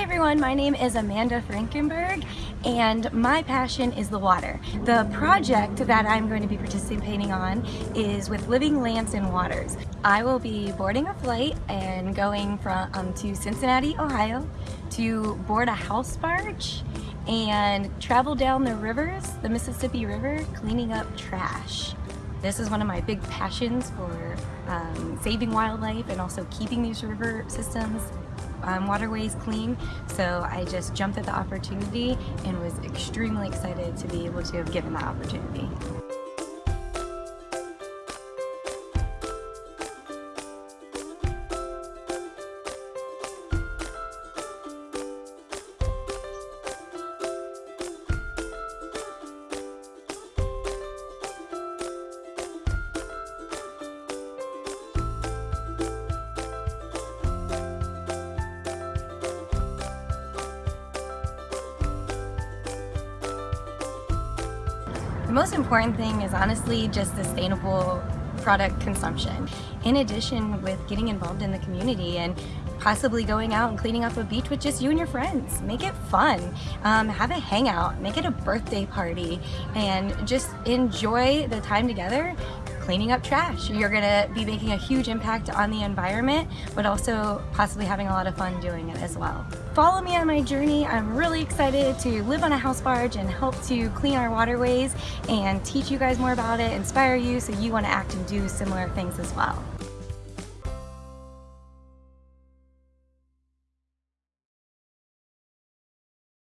Hi everyone, my name is Amanda Frankenberg and my passion is the water. The project that I'm going to be participating on is with Living Lands and Waters. I will be boarding a flight and going from um, to Cincinnati, Ohio to board a house barge and travel down the rivers, the Mississippi River, cleaning up trash. This is one of my big passions for um, saving wildlife and also keeping these river systems um, waterways clean. So I just jumped at the opportunity and was extremely excited to be able to have given that opportunity. The most important thing is honestly just sustainable product consumption. In addition with getting involved in the community and possibly going out and cleaning up a beach with just you and your friends. Make it fun. Um, have a hangout. Make it a birthday party and just enjoy the time together cleaning up trash. You're gonna be making a huge impact on the environment, but also possibly having a lot of fun doing it as well. Follow me on my journey. I'm really excited to live on a house barge and help to clean our waterways and teach you guys more about it, inspire you so you wanna act and do similar things as well.